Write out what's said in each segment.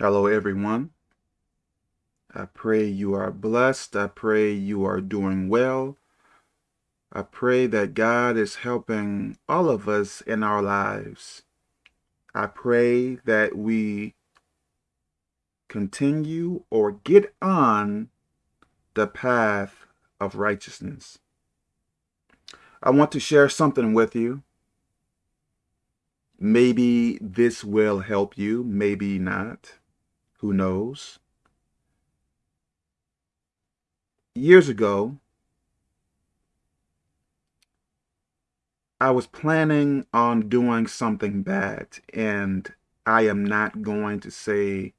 Hello, everyone. I pray you are blessed. I pray you are doing well. I pray that God is helping all of us in our lives. I pray that we continue or get on the path of righteousness. I want to share something with you. Maybe this will help you, maybe not. Who knows? Years ago, I was planning on doing something bad, and I am not going to say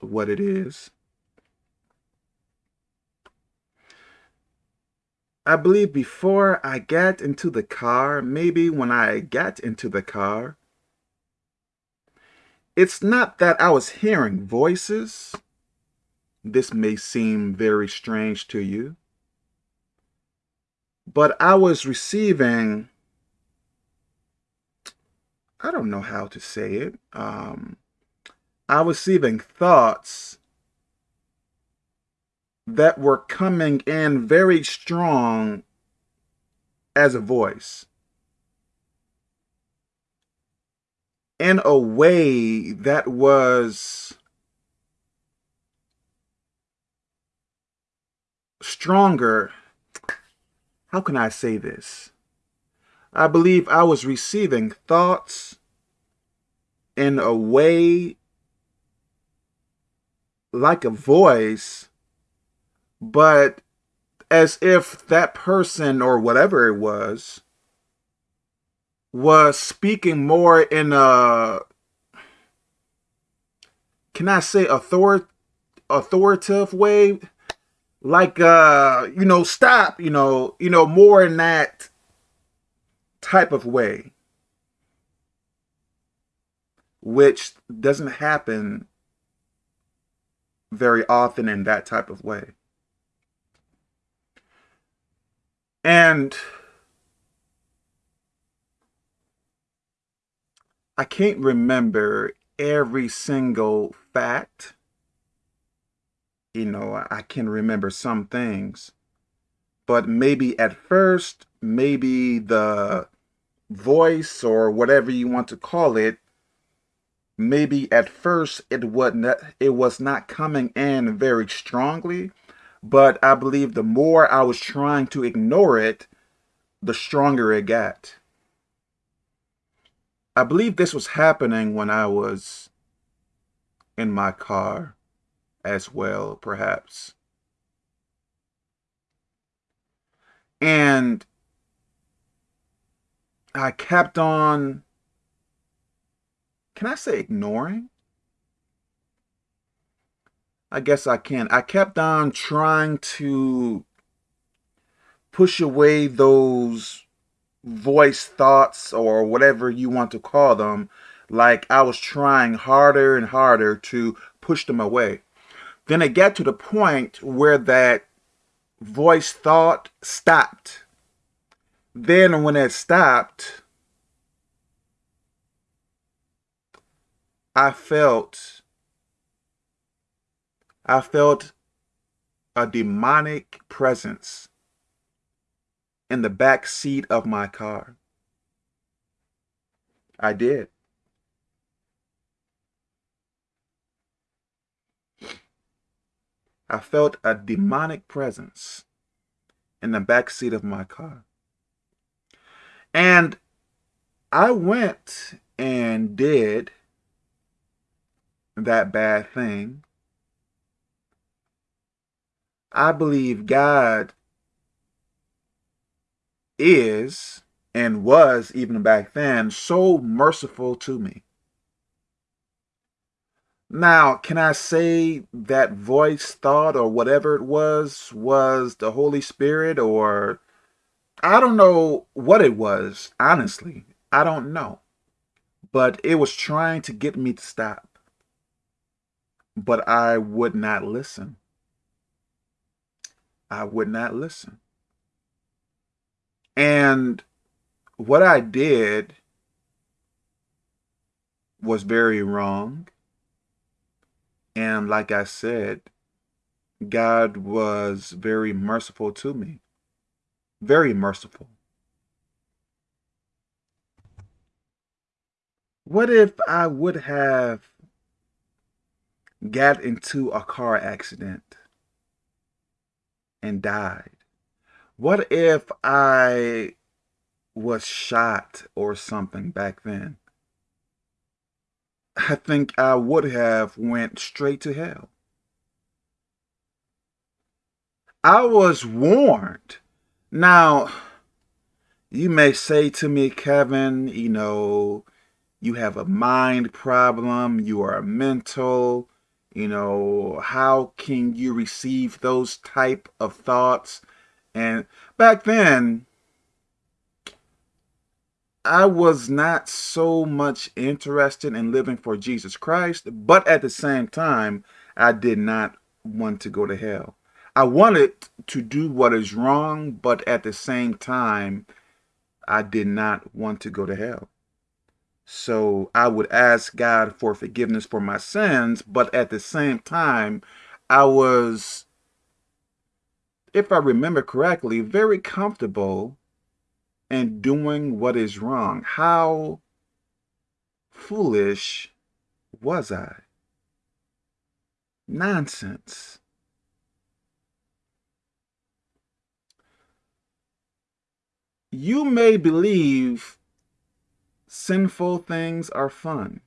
what it is. I believe before I got into the car, maybe when I got into the car, it's not that I was hearing voices. This may seem very strange to you. But I was receiving, I don't know how to say it. Um, I was receiving thoughts that were coming in very strong as a voice. In a way that was stronger. How can I say this? I believe I was receiving thoughts in a way like a voice but as if that person or whatever it was was speaking more in a can I say author authoritative way? Like uh you know stop you know you know more in that type of way. Which doesn't happen very often in that type of way. And I can't remember every single fact. You know, I can remember some things. But maybe at first, maybe the voice or whatever you want to call it, maybe at first it was not, it was not coming in very strongly but I believe the more I was trying to ignore it, the stronger it got. I believe this was happening when I was in my car as well, perhaps. And I kept on, can I say ignoring? I guess I can. I kept on trying to push away those voice thoughts or whatever you want to call them. Like I was trying harder and harder to push them away. Then it got to the point where that voice thought stopped. Then when it stopped, I felt I felt a demonic presence in the back seat of my car. I did. I felt a demonic presence in the back seat of my car. And I went and did that bad thing I believe God is and was even back then so merciful to me. Now, can I say that voice, thought, or whatever it was, was the Holy Spirit or I don't know what it was, honestly. I don't know. But it was trying to get me to stop. But I would not listen. I would not listen. And what I did was very wrong. And like I said, God was very merciful to me. Very merciful. What if I would have got into a car accident and died? What if I was shot or something back then? I think I would have went straight to hell. I was warned. Now, you may say to me, Kevin, you know, you have a mind problem, you are mental, you know, how can you receive those type of thoughts? And back then, I was not so much interested in living for Jesus Christ, but at the same time, I did not want to go to hell. I wanted to do what is wrong, but at the same time, I did not want to go to hell. So I would ask God for forgiveness for my sins, but at the same time, I was, if I remember correctly, very comfortable and doing what is wrong. How foolish was I? Nonsense. You may believe sinful things are fun.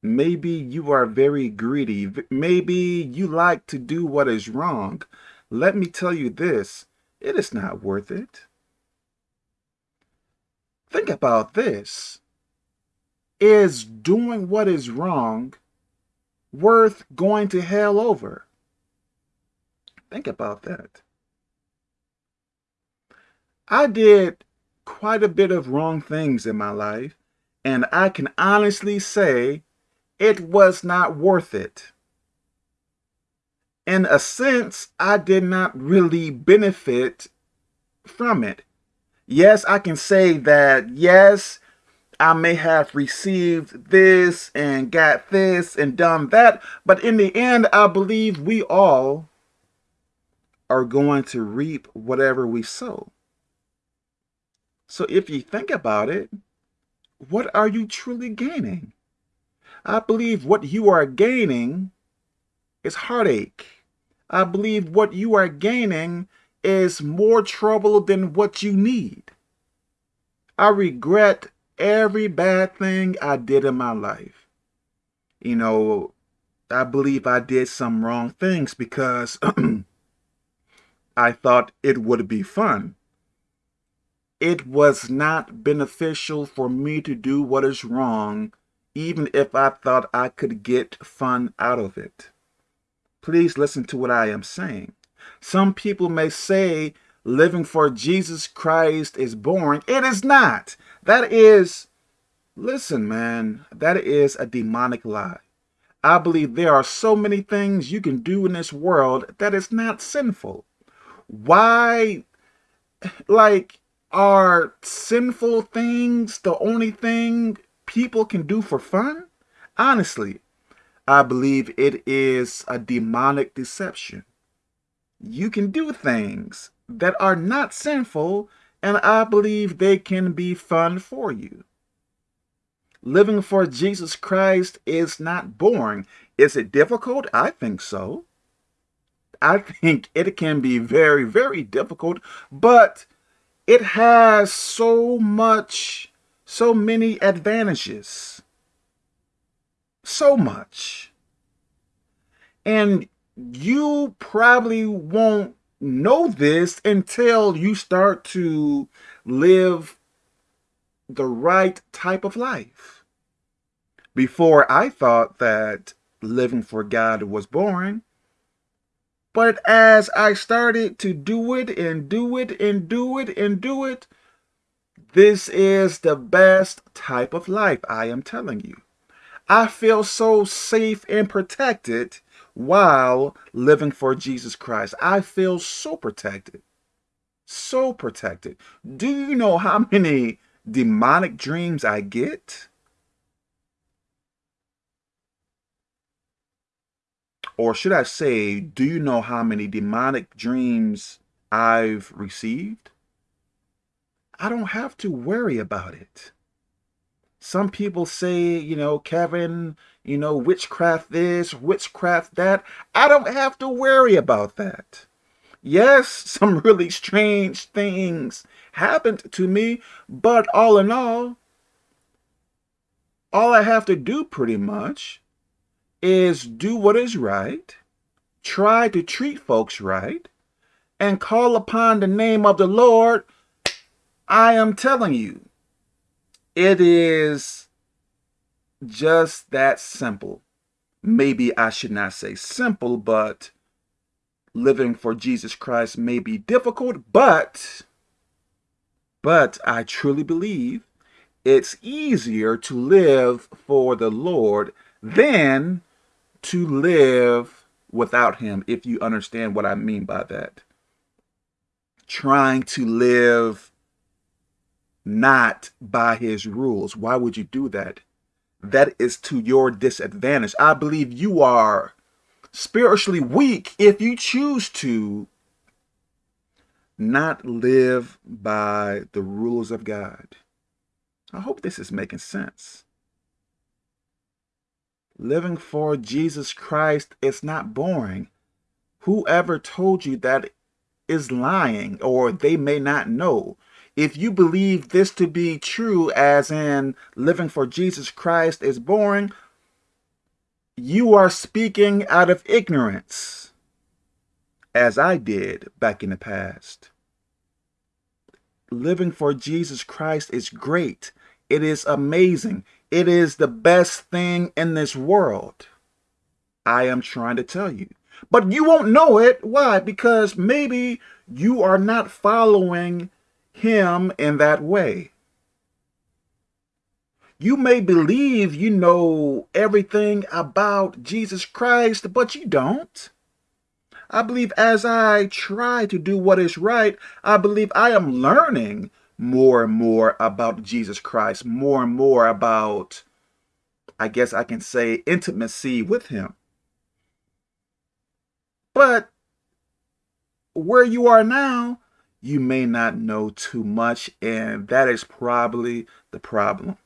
Maybe you are very greedy. Maybe you like to do what is wrong. Let me tell you this, it is not worth it. Think about this. Is doing what is wrong worth going to hell over? Think about that. I did quite a bit of wrong things in my life, and I can honestly say it was not worth it. In a sense, I did not really benefit from it. Yes, I can say that, yes, I may have received this and got this and done that, but in the end, I believe we all are going to reap whatever we sow. So if you think about it, what are you truly gaining? I believe what you are gaining is heartache. I believe what you are gaining is more trouble than what you need. I regret every bad thing I did in my life. You know, I believe I did some wrong things because I thought it would be fun. It was not beneficial for me to do what is wrong, even if I thought I could get fun out of it. Please listen to what I am saying. Some people may say living for Jesus Christ is boring. It is not. That is, listen, man, that is a demonic lie. I believe there are so many things you can do in this world that is not sinful. Why, like, are sinful things the only thing people can do for fun? Honestly, I believe it is a demonic deception you can do things that are not sinful, and I believe they can be fun for you. Living for Jesus Christ is not boring. Is it difficult? I think so. I think it can be very, very difficult, but it has so much, so many advantages. So much. And you probably won't know this until you start to live the right type of life. Before I thought that living for God was boring, but as I started to do it and do it and do it and do it, this is the best type of life, I am telling you. I feel so safe and protected while living for Jesus Christ. I feel so protected. So protected. Do you know how many demonic dreams I get? Or should I say, do you know how many demonic dreams I've received? I don't have to worry about it. Some people say, you know, Kevin, you know, witchcraft this, witchcraft that. I don't have to worry about that. Yes, some really strange things happened to me, but all in all, all I have to do pretty much is do what is right, try to treat folks right, and call upon the name of the Lord. I am telling you, it is just that simple. Maybe I should not say simple, but living for Jesus Christ may be difficult, but, but I truly believe it's easier to live for the Lord than to live without him, if you understand what I mean by that. Trying to live not by his rules. Why would you do that? That is to your disadvantage. I believe you are spiritually weak if you choose to not live by the rules of God. I hope this is making sense. Living for Jesus Christ is not boring. Whoever told you that is lying or they may not know. If you believe this to be true, as in living for Jesus Christ is boring, you are speaking out of ignorance, as I did back in the past. Living for Jesus Christ is great. It is amazing. It is the best thing in this world. I am trying to tell you. But you won't know it. Why? Because maybe you are not following him in that way. You may believe you know everything about Jesus Christ, but you don't. I believe as I try to do what is right, I believe I am learning more and more about Jesus Christ, more and more about, I guess I can say, intimacy with him. But where you are now, you may not know too much, and that is probably the problem.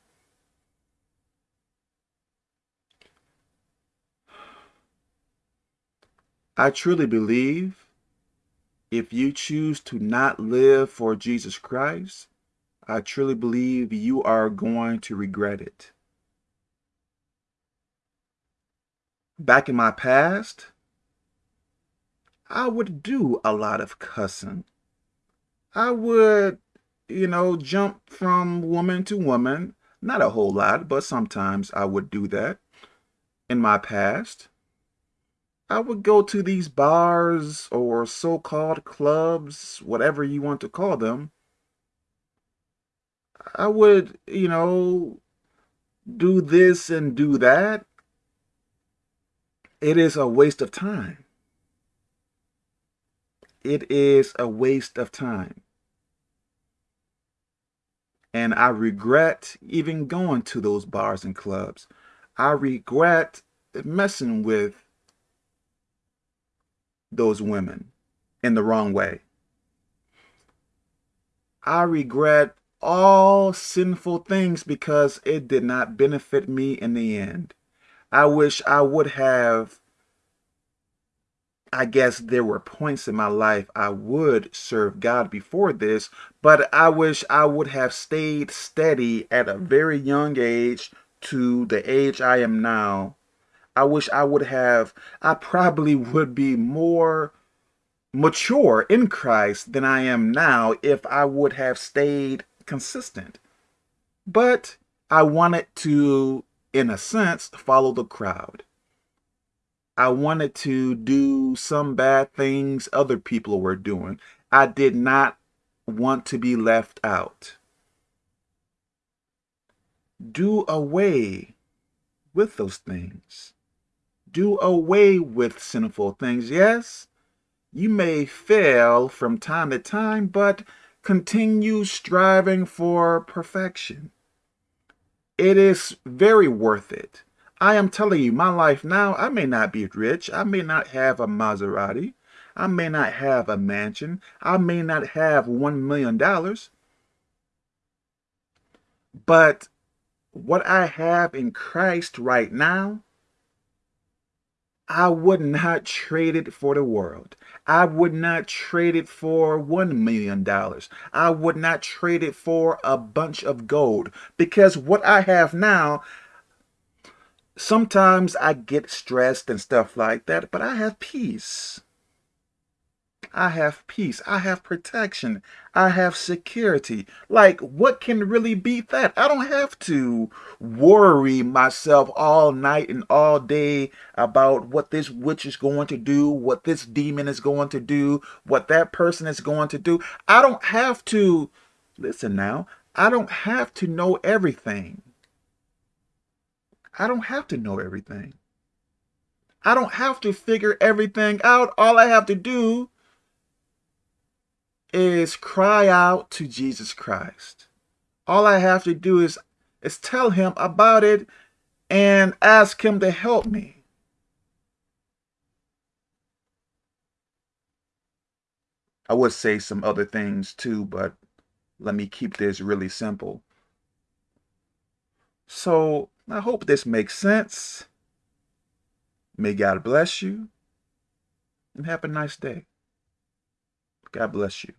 I truly believe if you choose to not live for Jesus Christ, I truly believe you are going to regret it. Back in my past, I would do a lot of cussing. I would, you know, jump from woman to woman. Not a whole lot, but sometimes I would do that in my past. I would go to these bars or so-called clubs, whatever you want to call them. I would, you know, do this and do that. It is a waste of time. It is a waste of time. And I regret even going to those bars and clubs. I regret messing with those women in the wrong way. I regret all sinful things because it did not benefit me in the end. I wish I would have, I guess there were points in my life I would serve God before this, but I wish I would have stayed steady at a very young age to the age I am now I wish I would have, I probably would be more mature in Christ than I am now if I would have stayed consistent. But I wanted to, in a sense, follow the crowd. I wanted to do some bad things other people were doing. I did not want to be left out. Do away with those things do away with sinful things. Yes, you may fail from time to time, but continue striving for perfection. It is very worth it. I am telling you, my life now, I may not be rich. I may not have a Maserati. I may not have a mansion. I may not have $1 million. But what I have in Christ right now, I would not trade it for the world. I would not trade it for $1 million. I would not trade it for a bunch of gold because what I have now, sometimes I get stressed and stuff like that, but I have peace. I have peace. I have protection. I have security. Like, what can really beat that? I don't have to worry myself all night and all day about what this witch is going to do, what this demon is going to do, what that person is going to do. I don't have to, listen now, I don't have to know everything. I don't have to know everything. I don't have to figure everything out. All I have to do is cry out to Jesus Christ. All I have to do is, is tell him about it and ask him to help me. I would say some other things too, but let me keep this really simple. So I hope this makes sense. May God bless you and have a nice day. God bless you.